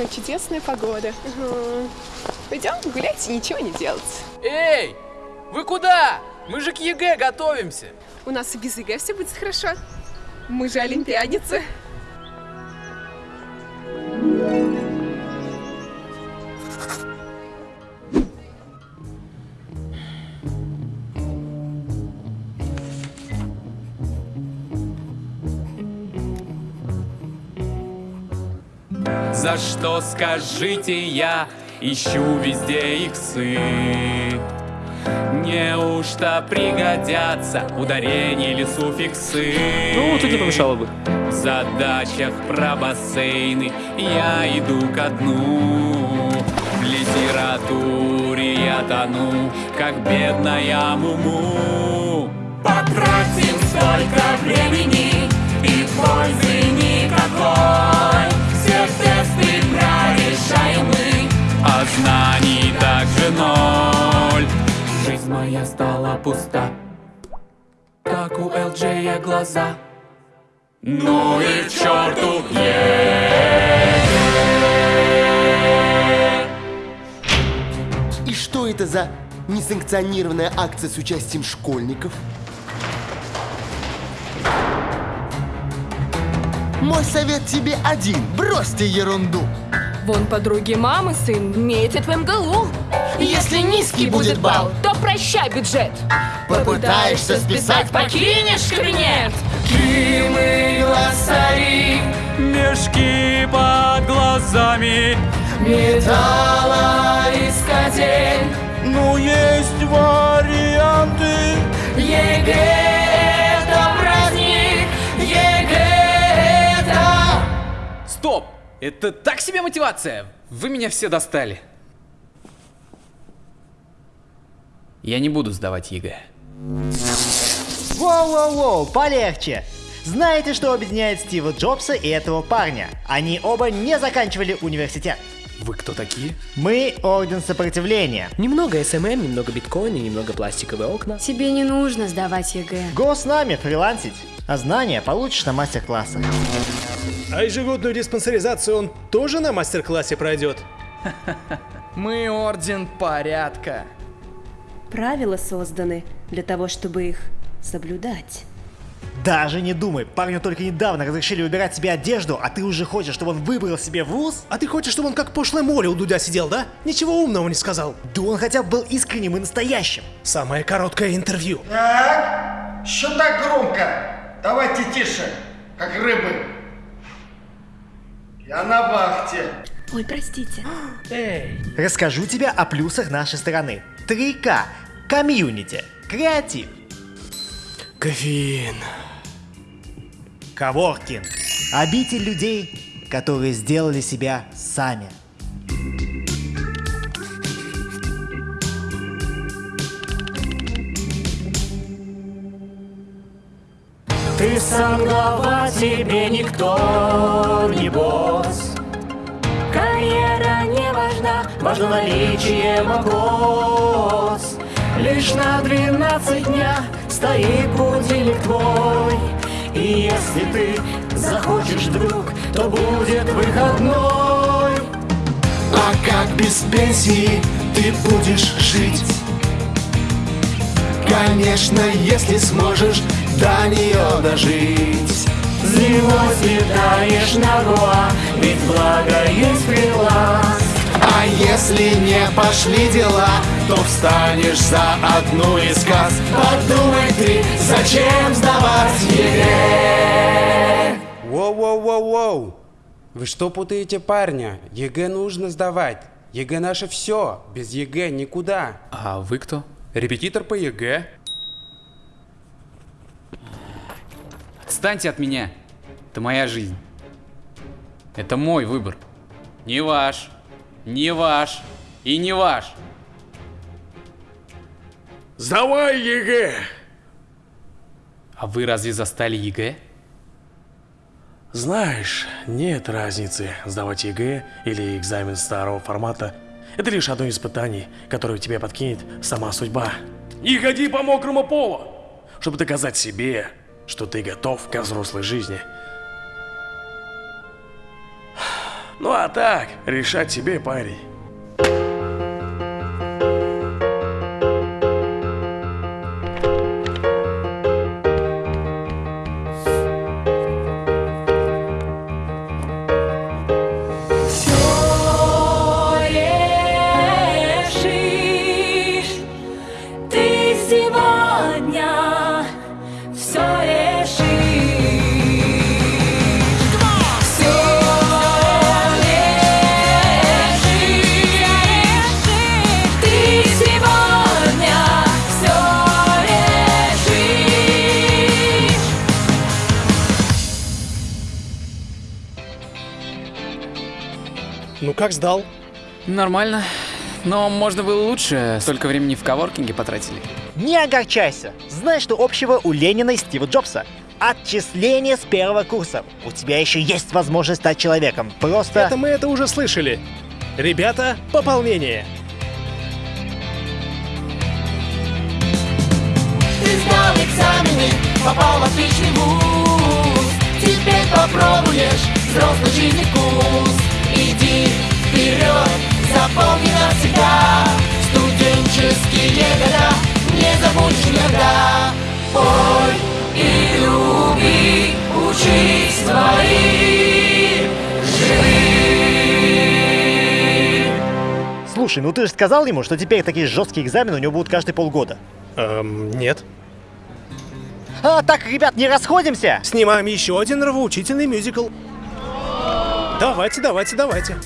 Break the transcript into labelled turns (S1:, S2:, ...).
S1: какая чудесная погода. Угу. Пойдем гулять и ничего не делать.
S2: Эй, вы куда? Мы же к ЕГЭ готовимся.
S1: У нас и без ЕГЭ все будет хорошо. Мы же олимпиадницы.
S2: За что, скажите, я ищу везде иксы? Неужто пригодятся ударения или суффиксы?
S3: Ну, тут не помешало бы.
S2: В задачах про бассейны я иду ко дну. В литературе я тону, как бедная муму.
S4: Потратим столько времени и пользы никакой. Тесты прорешаем мы,
S2: а знаний также ноль. Жизнь моя стала пуста, как у Элджея глаза. Ну и к черту
S5: И что это за несанкционированная акция с участием школьников? Мой совет тебе один. Бросьте ерунду.
S6: Вон подруги мамы сын метит в МГУ.
S5: Если низкий будет балл,
S6: то прощай бюджет.
S5: Попытаешься списать,
S6: покинешь кабинет.
S2: Кимы глазари, мешки под глазами.
S4: металлоискатель.
S2: Ну есть варианты.
S4: ЕГЭ
S2: Стоп! Это так себе мотивация! Вы меня все достали. Я не буду сдавать ЕГЭ.
S7: Воу-воу-воу, полегче. Знаете, что объединяет Стива Джобса и этого парня? Они оба не заканчивали университет.
S2: Вы кто такие?
S7: Мы Орден Сопротивления.
S3: Немного SMM, немного биткоина, немного пластиковые окна.
S8: Тебе не нужно сдавать ЕГЭ.
S7: Го с нами фрилансить, а знания получишь на мастер-классах.
S9: А ежегодную диспансеризацию он тоже на мастер-классе пройдет?
S10: Мы Орден Порядка.
S8: Правила созданы для того, чтобы их соблюдать.
S7: Даже не думай, парню только недавно разрешили выбирать себе одежду, а ты уже хочешь, чтобы он выбрал себе вуз?
S9: А ты хочешь, чтобы он как пошлое море у Дудя сидел, да? Ничего умного не сказал.
S7: Да он хотя бы был искренним и настоящим.
S9: Самое короткое интервью.
S11: Так, что так громко? Давайте тише, как рыбы. Я на вахте.
S8: Ой, простите.
S7: Эй. Расскажу тебе о плюсах нашей страны. 3К. Комьюнити. Креатив.
S9: Кофеин.
S7: Коворкинг. Обитель людей, которые сделали себя сами.
S4: Сам глава, тебе никто не босс. Карьера не важна, важно наличие макос. Лишь на 12 дня стоит будильник твой. И если ты захочешь вдруг, то будет выходной.
S5: А как без пенсии ты будешь жить? Конечно, если сможешь до нее дожить.
S4: Зимой слетаешь на Гоа, ведь благо есть фриланс.
S5: А если не пошли дела, то встанешь за одну из касс.
S4: Подумай ты, зачем сдавать ЕГЭ?
S10: Воу-воу-воу-воу. Вы что путаете парня? ЕГЭ нужно сдавать. ЕГЭ наше все. Без ЕГЭ никуда.
S2: А вы кто? Репетитор по ЕГЭ. Отстаньте от меня. Это моя жизнь. Это мой выбор. Не ваш. Не ваш. И не ваш.
S9: Сдавай ЕГЭ!
S2: А вы разве застали ЕГЭ?
S12: Знаешь, нет разницы, сдавать ЕГЭ или экзамен старого формата. Это лишь одно из испытаний, которое тебе подкинет сама судьба. Не ходи по мокрому полу, чтобы доказать себе, что ты готов к взрослой жизни. Ну а так, решать тебе, парень.
S9: Ну как сдал?
S2: Нормально. Но можно было лучше. Столько времени в коворкинге потратили.
S7: Не огорчайся. Знаешь, что общего у Ленина и Стива Джобса? Отчисление с первого курса. У тебя еще есть возможность стать человеком. Просто...
S9: Это мы это уже слышали. Ребята, пополнение.
S13: Ты сдал экзамены, попал в отличный вуз Теперь попробуешь взрослый жизни вкус Иди вперед, запомни навсегда Студенческие года не забудешь никогда Пой и люби, учись твори, живи
S7: Слушай, ну ты же сказал ему, что теперь такие жесткие экзамены у него будут каждые полгода.
S9: Эм, нет.
S7: А, так, ребят, не расходимся!
S9: Снимаем еще один нравоучительный мюзикл. Давайте, давайте, давайте.